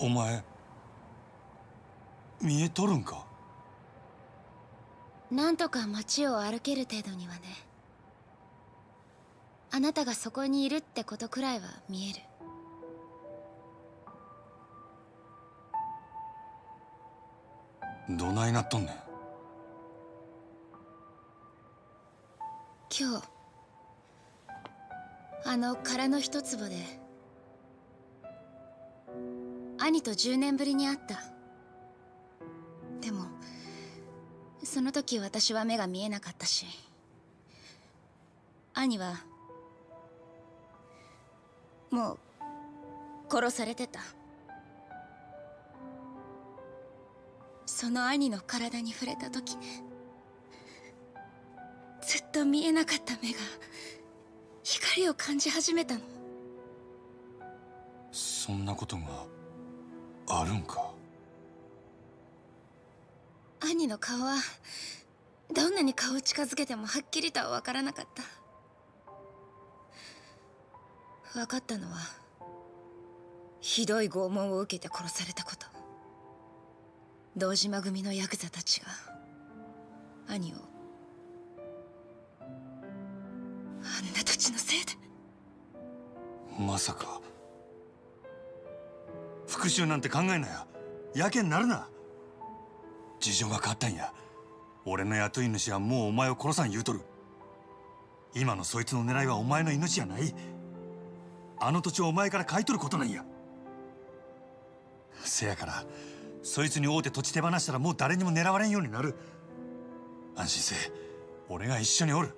お前見えとるんか？なんとか街を歩ける程度にはね。あなたがそこにいるってことくらいは見える。どないなっとんねん？今日あの殻の一坪で兄と10年ぶりに会った。でもその時私は目が見えなかったし兄はもう殺されてた。その兄の体に触れた時ずっと見えなかった目が光を感じ始めたの。そんなことがあるんか？兄の顔はどんなに顔を近づけてもはっきりとは分からなかった。分かったのはひどい拷問を受けて殺されたこと。堂島組のヤクザたちが兄をあんな土地のせいで。まさか復讐なんて考えなややけになるな。事情が変わったんや。俺の雇い主はもうお前を殺さん言うとる。今のそいつの狙いはお前の命じゃない。あの土地をお前から買い取ることなんや。せやからそいつに会うて土地手放したらもう誰にも狙われんようになる。安心せ俺が一緒におる。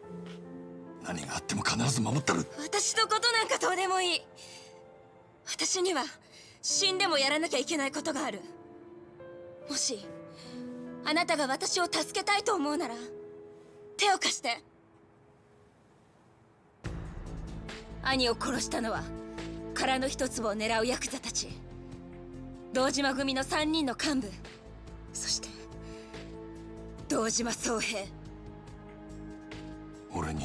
何があっても必ず守ったる。私のことなんかどうでもいい。私には死んでもやらなきゃいけないことがある。もしあなたが私を助けたいと思うなら手を貸して。兄を殺したのは殻の一粒を狙うヤクザたち。堂島組の3人の幹部。そして堂島宗平。俺に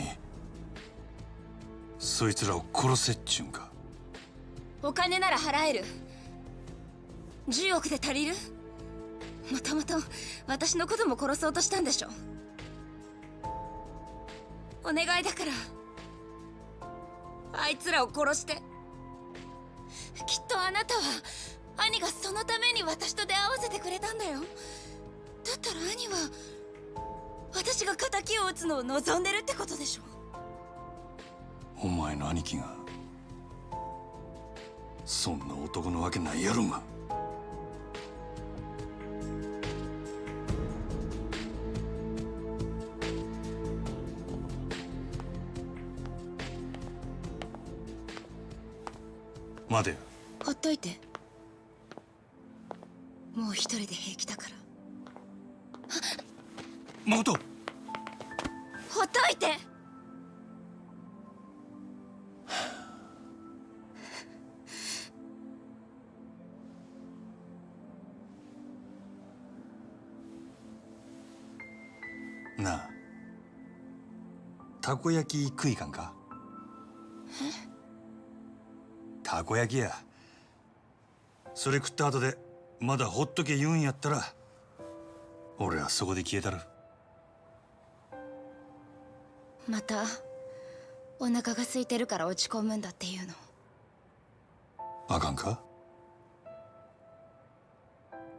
そいつらを殺せっちゅうんか。お金なら払える10億で足りる？もともと私のことも殺そうとしたんでしょ？お願いだから。あいつらを殺して。きっとあなたは兄がそのために私と出会わせてくれたんだよ。だったら兄は私が敵を撃つのを望んでるってことでしょ？お前の兄貴がそんな男のわけないやろが。待て。よほっといて。もう一人で平気だから。誠。ほっといて。なあ。たこ焼き食いかんか？こ焼きや。それ食った後でまだほっとけ言うんやったら俺はそこで消えたる。またお腹が空いてるから落ち込むんだっていうの。あかんか？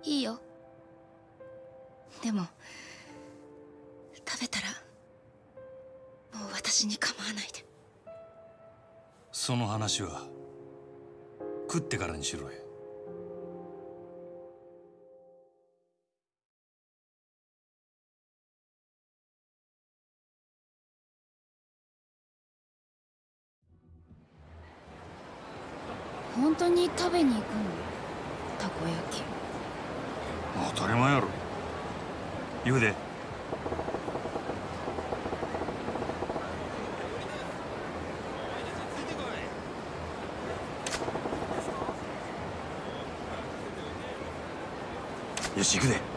いいよ。でも食べたらもう私に構わないで。その話は食ってからにしろや本当に食べに行くの？たこ焼き。当たり前やろ。言うでし行くで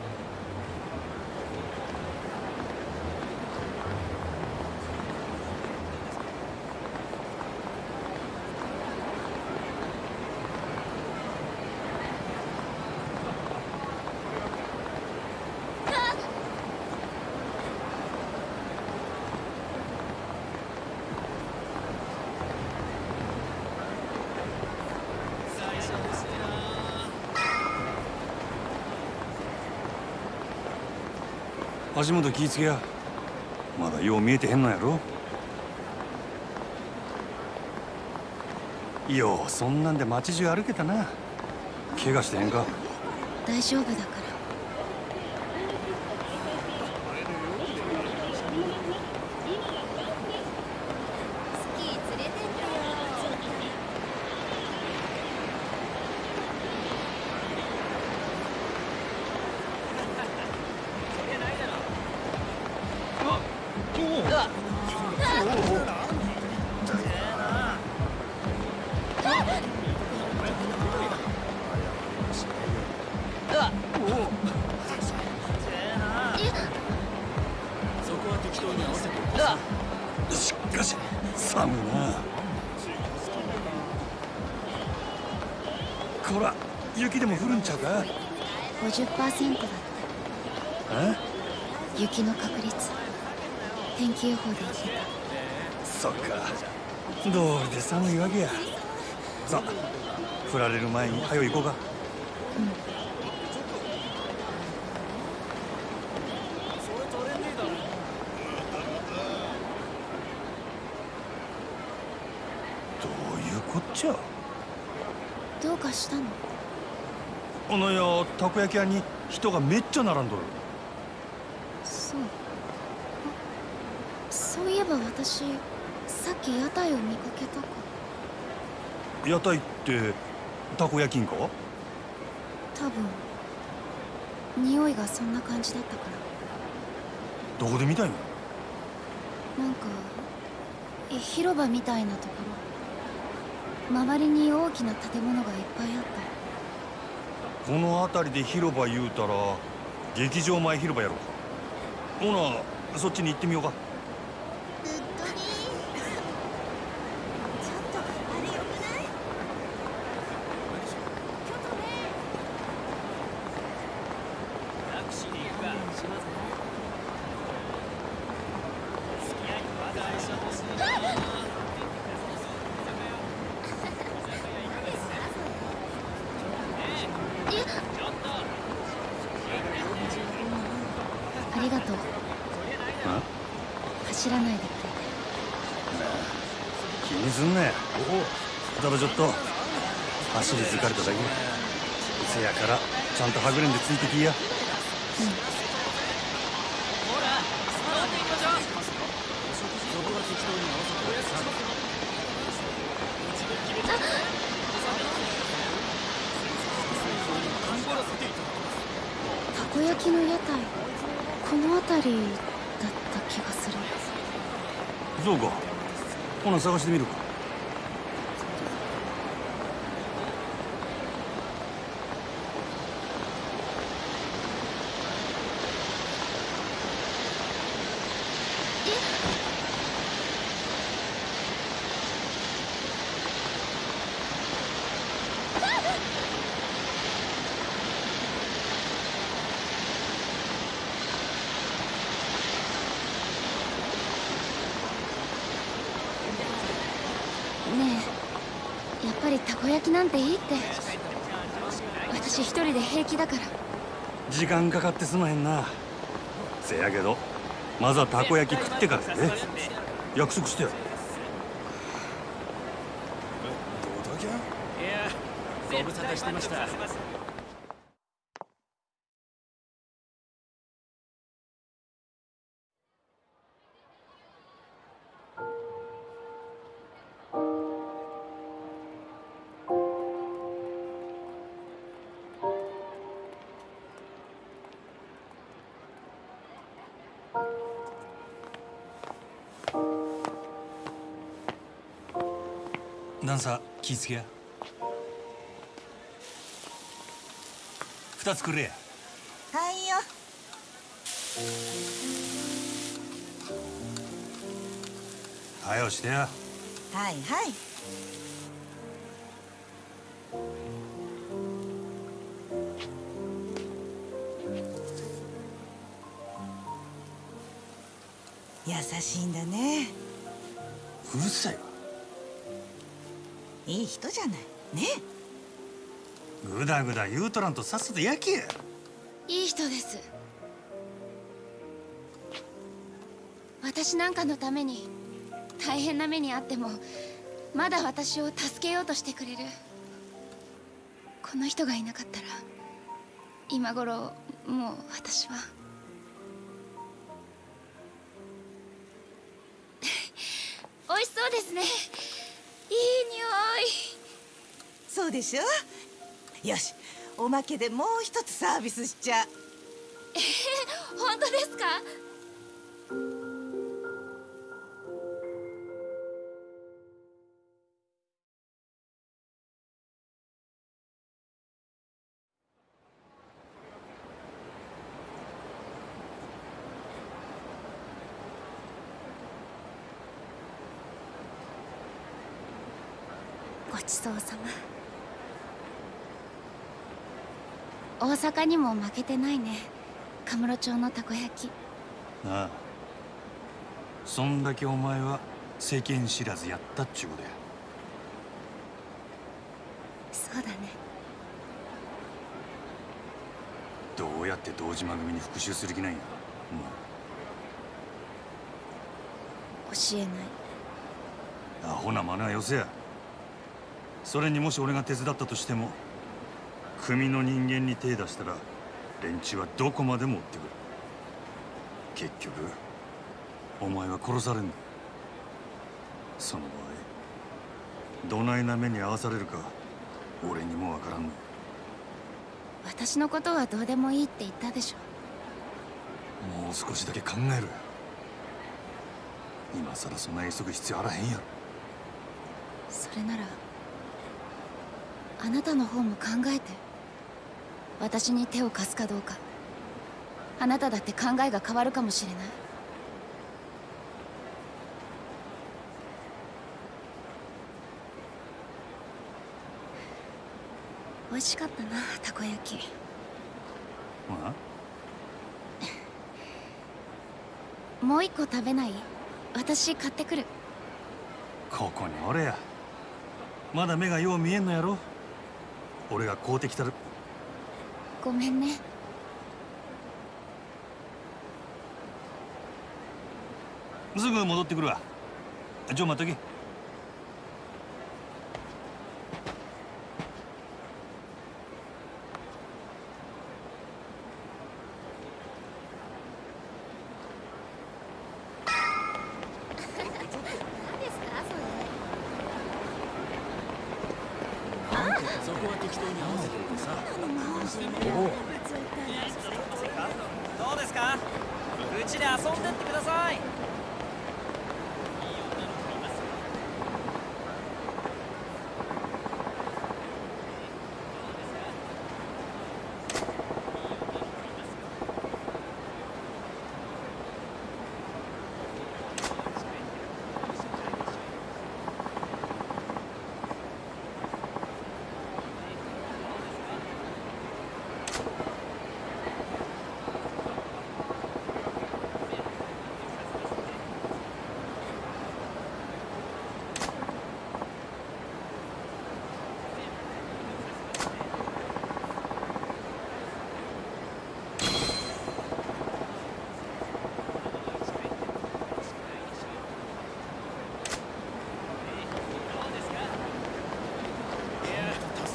足元気ぃつけや。まだよう見えてへんのやろ。ようそんなんで街中歩けたな。怪我してへんか。大丈夫だからスキー連れてってよしかし寒いなこら雪でも降るんちゃうか50%だってえ？雪の確率天気予報で言ってそっか。どうりで寒いわけや。さあ降られる前に早う行こうか。どういうこっちゃ？たどうかしたの？あのやたこ焼き屋に人がめっちゃ並んどるそうあそういえば私さっき屋台を見かけたか。屋台ってたこ焼きんか？多分匂いがそんな感じだったから。どこで見たんやなんかえ広場みたいなところ。周りに大きな建物がいっぱいあった。この辺りで広場言うたら劇場前広場やろほなそっちに行ってみようかうっとりちょっとあれよくないありがとうあ走らないでくれて気にすんなよただちょっと走り疲れただけせやからちゃんとたこ焼きの屋台この辺りだった気がする。そうかほな探してみるかねえやっぱりたこ焼きなんていいって。私一人で平気だから。時間かかってすまへんな。せやけどまずはたこ焼き食ってからやで約束してよいやご無沙汰してました気ぃつけや二つくれや。はいよ。はよしてやはいはい。優しいんだね。うるさい。わいい人じゃない。ね。ぐだぐだ言うとらんとさっさと焼けや。いい人です。私なんかのために大変な目にあってもまだ私を助けようとしてくれる。この人がいなかったら今頃もう私は。美味しそうですね匂い。そうでしょ？よしおまけでもう一つサービスしちゃ。う本当ですか？阪にも負けてないね。カムロ町のたこ焼き。なあ。そんだけお前は世間知らずやったっちゅうことや。そうだね。どうやって堂島組に復讐する気なんや。教えない。アホな真似はよせや。それにもし俺が手伝ったとしても組の人間に手出したら連中はどこまでも追ってくる。結局お前は殺されんだ。その場合どないな目に遭わされるか俺にもわからんの。私のことはどうでもいいって言ったでしょ。もう少しだけ考えろよ今さらそんな急ぐ必要あらへんやろ。それならあなたの方も考えて私に手を貸すかどうか。あなただって考えが変わるかもしれない。美味しかったなたこ焼き。あ？もう一個食べない？私買ってくる。ここにおれや。まだ目がよう見えんのやろ。俺が買うてきたるごめんね。すぐ戻ってくるわ。ちょ待っとけ。規定に合わせておいてさどうですか？うちで遊んでってください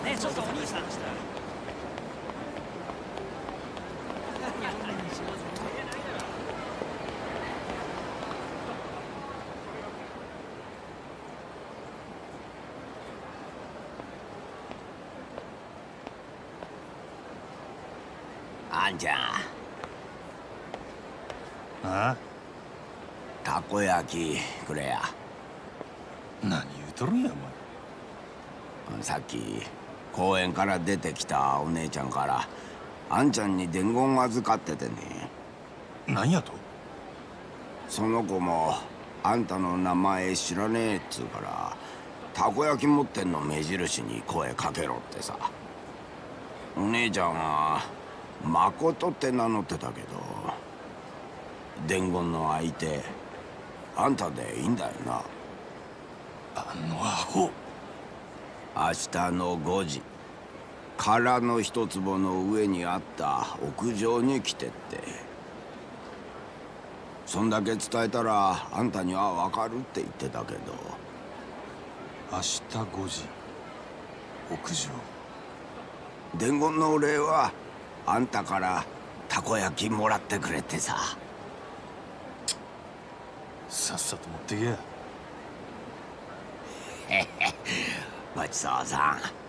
ねえちょっとお兄さんあんちゃ。んあ？たこ焼きくれや。何言うとるんやおさっき公園から出てきたお姉ちゃんからあんちゃんに伝言預かっててね。前何やと？その子もあんたの名前知らねえっつうからたこ焼き持ってんの目印に声かけろってさ。お姉ちゃんは誠って名乗ってたけど伝言の相手あんたでいいんだよな。あのアホ。明日の5時空の一坪の上にあった屋上に来てって。そんだけ伝えたらあんたにはわかるって言ってたけど。明日5時屋上。伝言のお礼はあんたからたこ焼きもらってくれってさ。さっさと持ってけ。やごちそうさん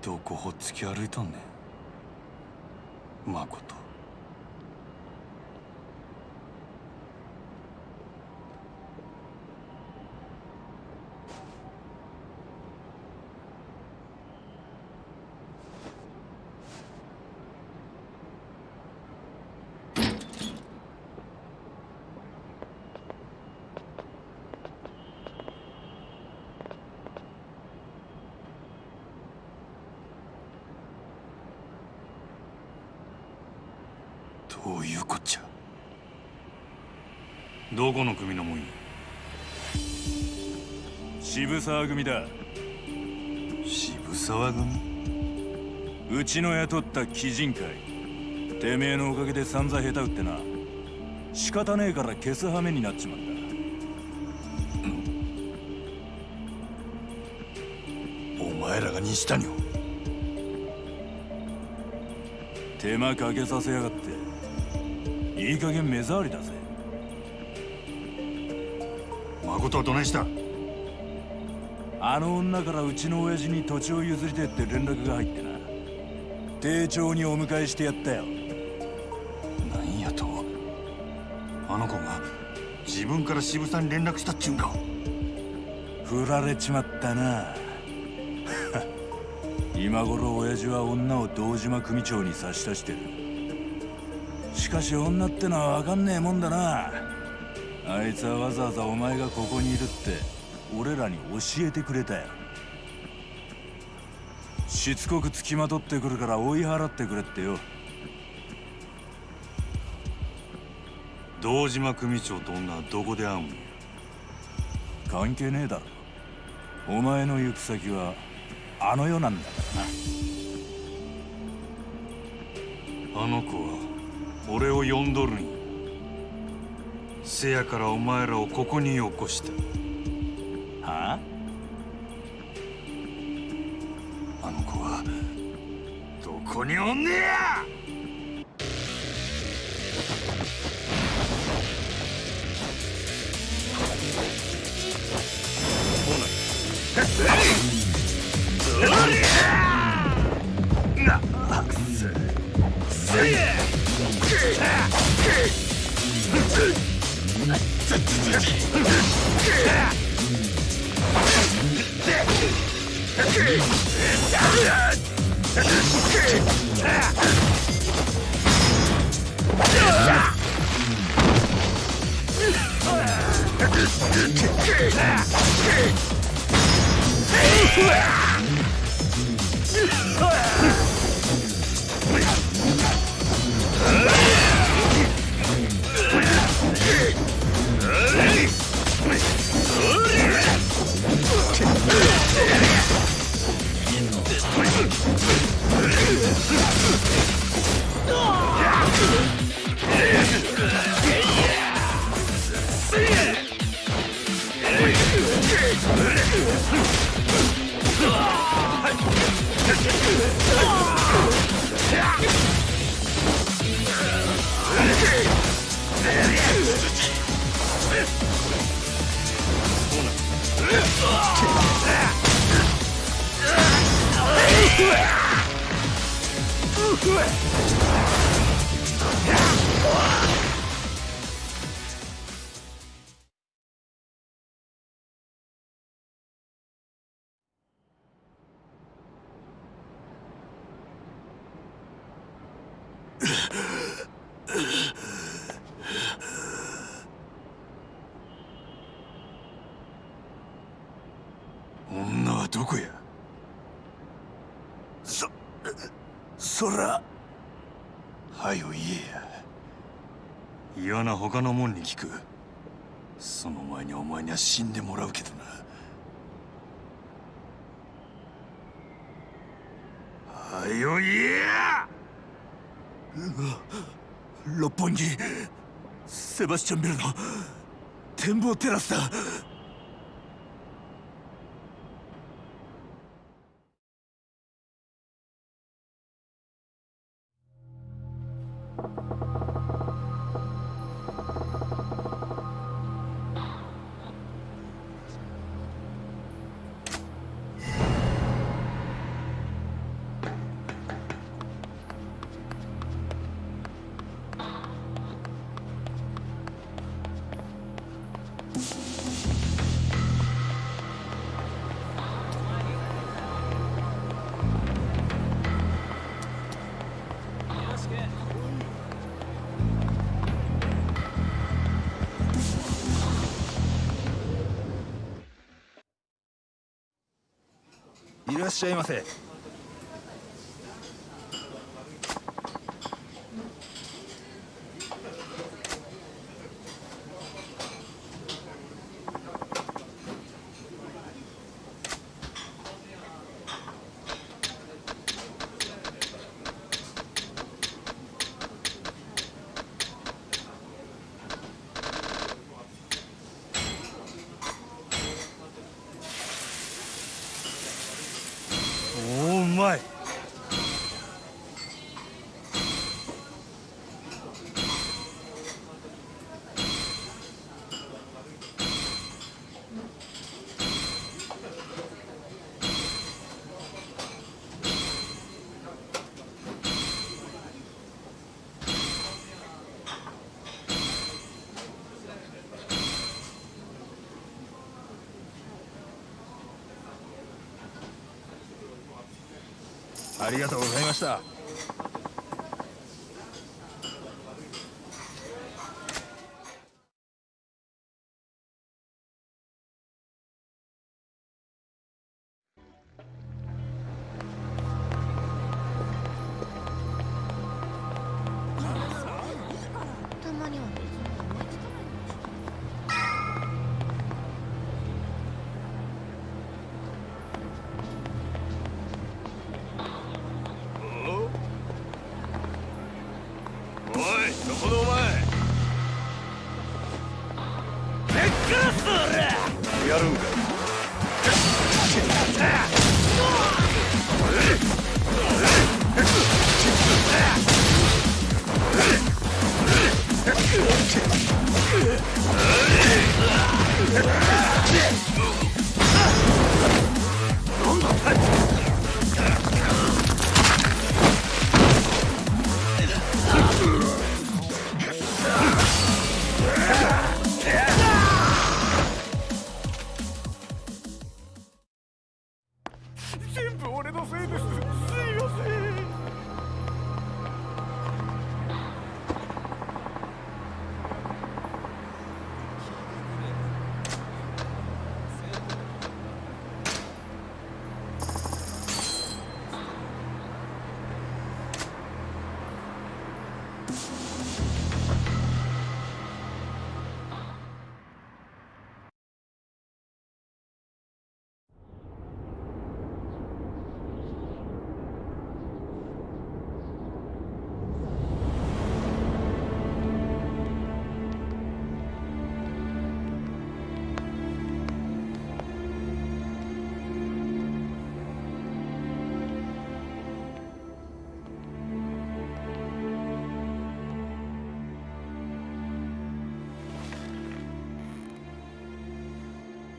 どこほっつき歩いとんねん。まことどういうこっちゃどこの組のもんや渋沢組だ。渋沢組？うちの雇った鬼人会。てめえのおかげで散々下手打ってな。仕方ねえから消す羽目になっちまった。お前らが西谷を？手間かけさせやがって。いい加減目障りだぜ誠はどないした？あの女からうちの親父に土地を譲りてえって連絡が入ってな。丁重にお迎えしてやったよ。なんやと。あの子が自分から渋沢に連絡したっちゅうんか。振られちまったな。今頃親父は女を堂島組長に差し出してる。しかし女ってのは分かんねえもんだなあいつはわざわざお前がここにいるって俺らに教えてくれたよ。しつこく付きまとってくるから追い払ってくれってよ。堂島組長と女はどこで会うんや？関係ねえだろ。お前の行く先はあの世なんだからな。あの子は俺を呼んどるんやせやからお前らをここに起こしたはあ？あの子はどこにおんねや？な。っ Ah! 女れ聞く。その前にお前には死んでもらうけどな。はよ言えや！六本木セバスチャンビルの展望テラスだ。らっしゃいませおおうまいありがとうございました。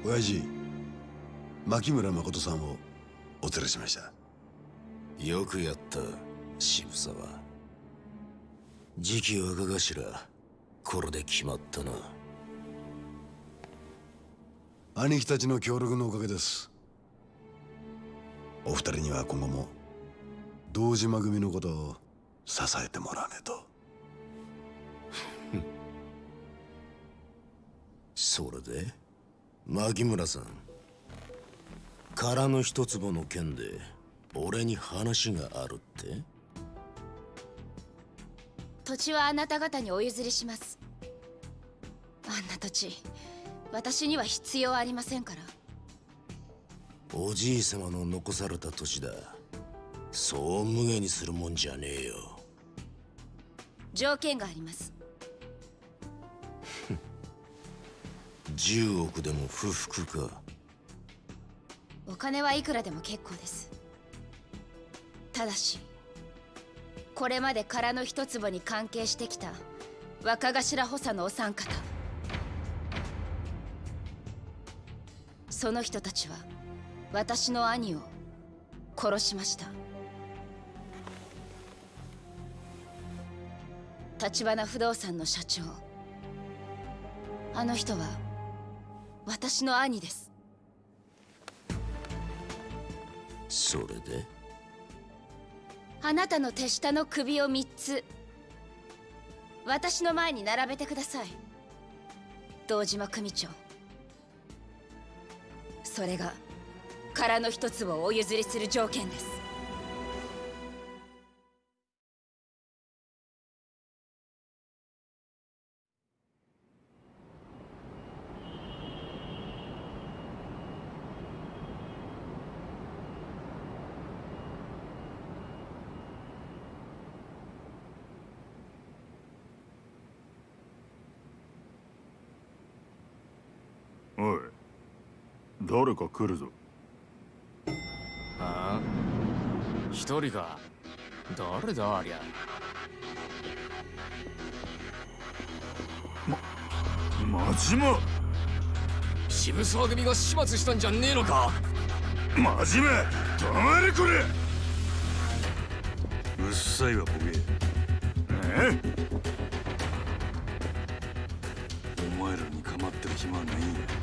親父牧村誠さんをお連れしました。よくやった渋沢。次期若頭これで決まったな。兄貴たちの協力のおかげです。お二人には今後も堂島組のことを支えてもらわねえと。それで？牧村さん。空の一坪の件で俺に話があるって？土地はあなた方にお譲りします。あんな土地私には必要ありませんから。おじい様の残された土地だ。そう無下にするもんじゃねえよ。条件があります10億でも不服か。お金はいくらでも結構です。ただしこれまで空の一坪に関係してきた若頭補佐のお三方。その人たちは私の兄を殺しました。橘不動産の社長。あの人は私の兄です。それで？あなたの手下の首を3つ。私の前に並べてください。堂島組長。それが空の一つをお譲りする条件ですおい。誰か来るぞ。ああ。一人か。誰だありゃ。真島渋沢組が始末したんじゃねえのか。真島止まれこれ。うっさいわボケえお前らに構ってる暇はないんや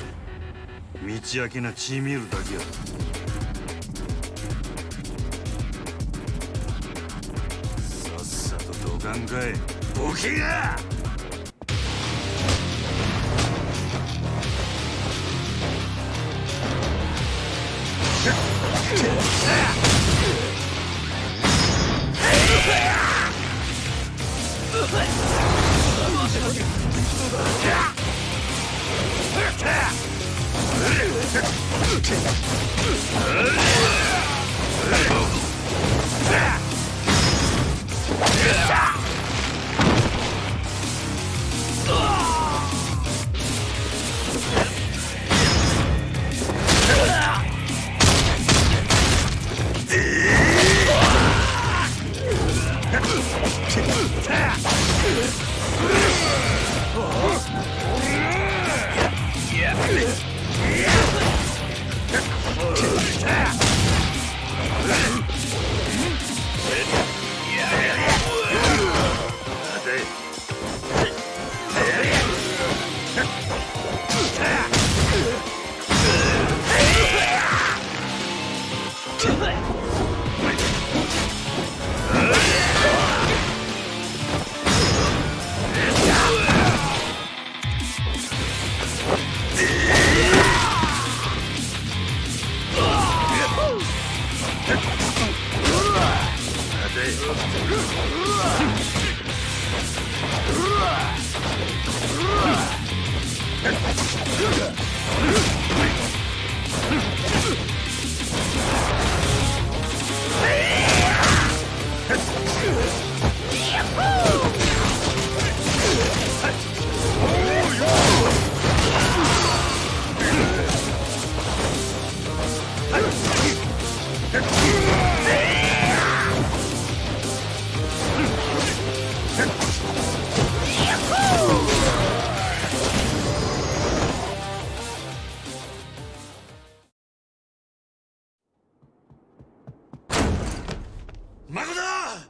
道明けな血見るだけや。さっさとどかんかい。ボケが Ah!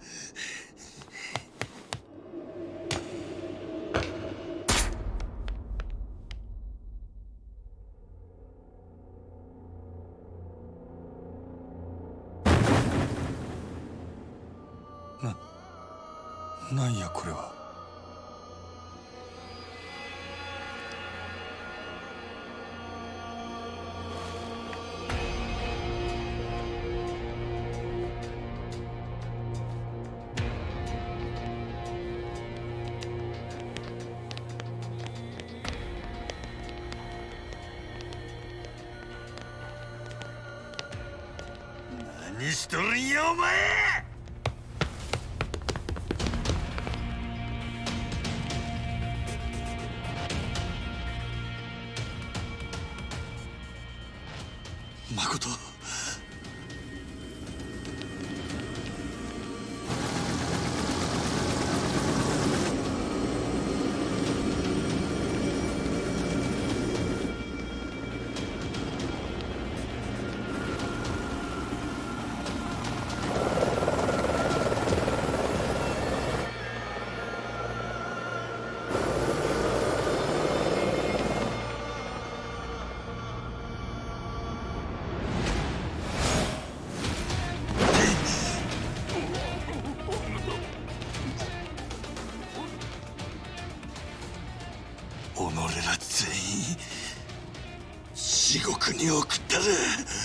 しとるんやお前。に送ったぜ。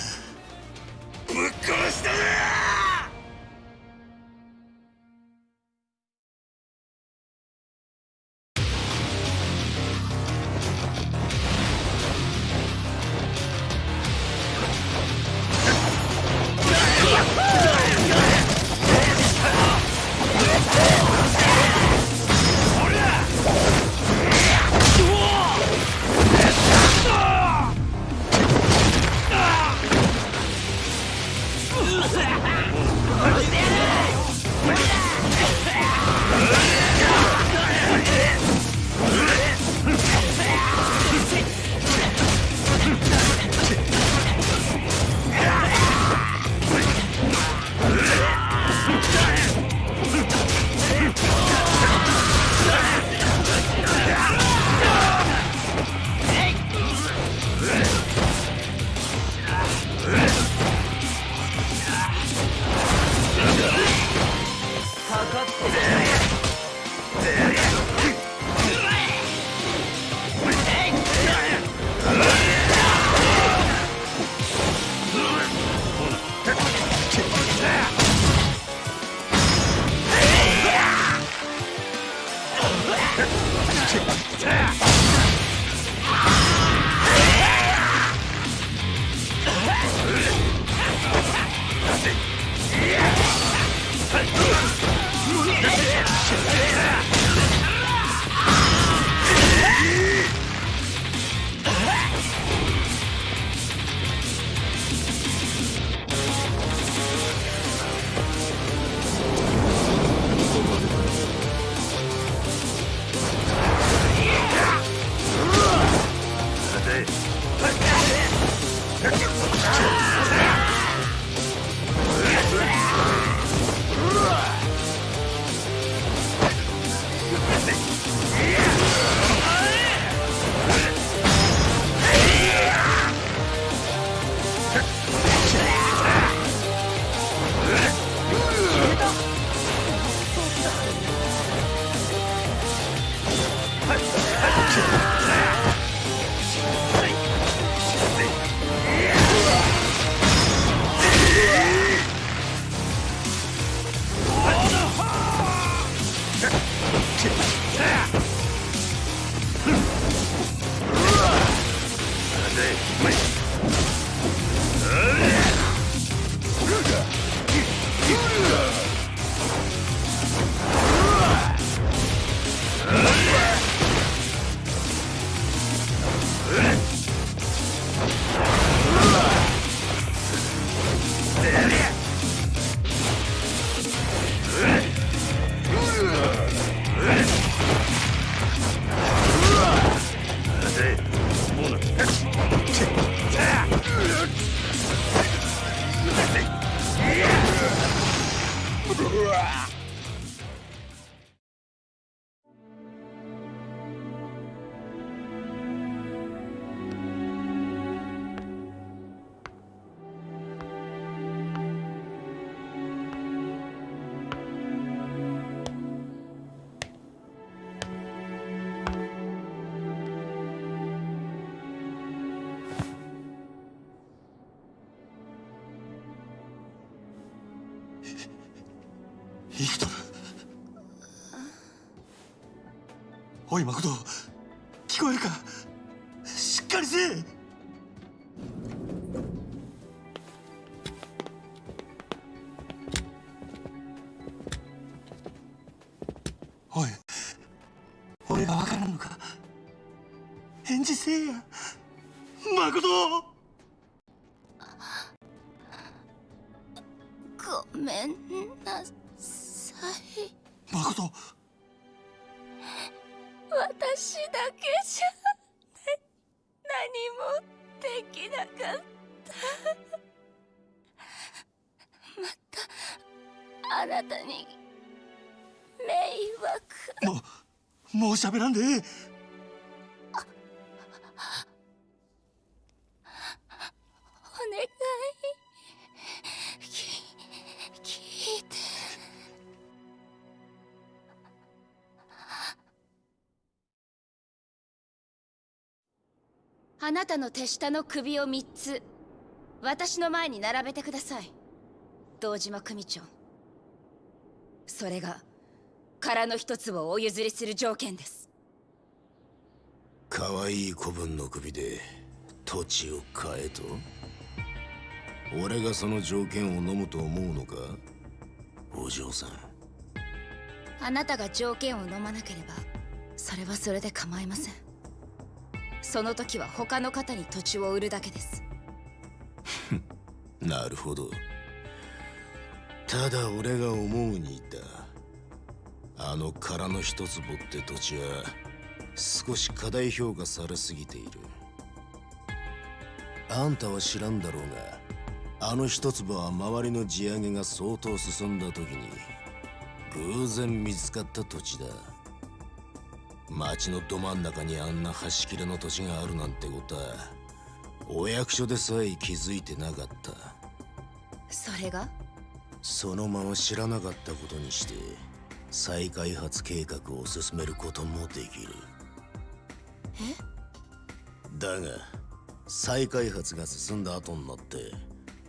おい誠聞こえるか？しっかりせえ！喋らんで。ええお願い。あなたの手下の首を3つ。私の前に並べてください。堂島組長。それが殻の一つをお譲りする条件です。可愛い子分の首で土地を買えと？俺がその条件を飲むと思うのか？お嬢さん。あなたが条件を飲まなければそれはそれで構いません。その時は他の方に土地を売るだけです。なるほど。ただ俺が思うにだあの殻の一坪って土地は少し過大評価されすぎている。あんたは知らんだろうがあの一坪は周りの地上げが相当進んだ時に偶然見つかった土地だ。町のど真ん中にあんな端切れの土地があるなんてことはお役所でさえ気づいてなかった。それが？そのまま知らなかったことにして再開発計画を進めることもできる。だが再開発が進んだ後になって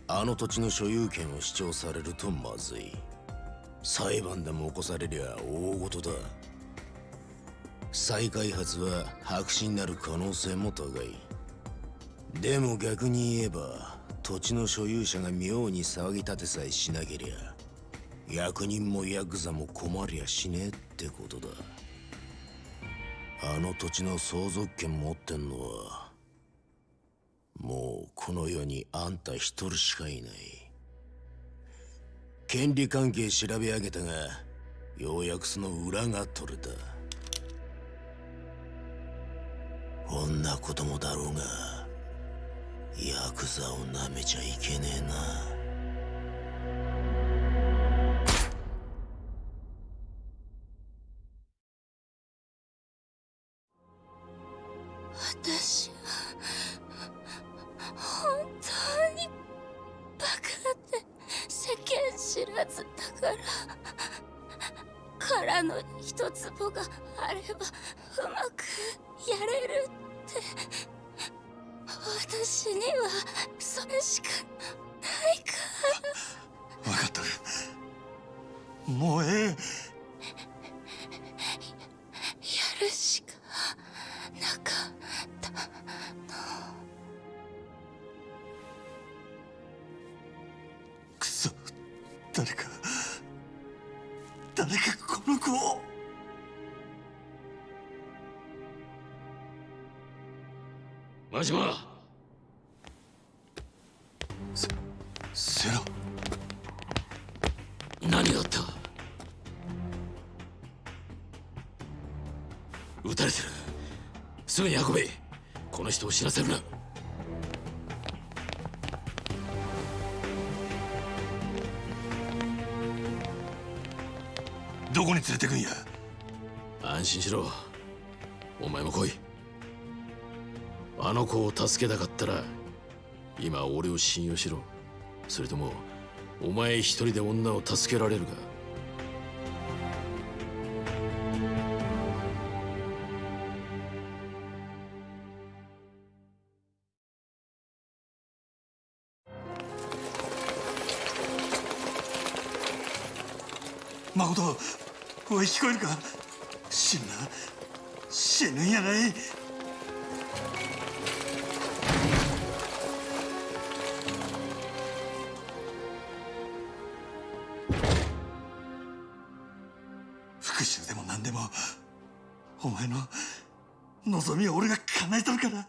あの土地の所有権を主張されるとまずい。裁判でも起こされりゃ大事だ。再開発は白紙になる可能性も高い。でも逆に言えば土地の所有者が妙に騒ぎ立てさえしなけりゃ役人もヤクザも困りゃしねえってことだ。あの土地の相続権持ってんのはもうこの世にあんた一人しかいない。権利関係調べ上げたがようやくその裏が取れた。こんなこともだろうがヤクザをなめちゃいけねえな。どこに連れてくんや？安心しろ。お前も来い。あの子を助けたかったら今俺を信用しろ。それともお前一人で女を助けられるか？こえるか？死ぬな死ぬんやない？復讐でも何でもお前の望みを俺が叶えとるから。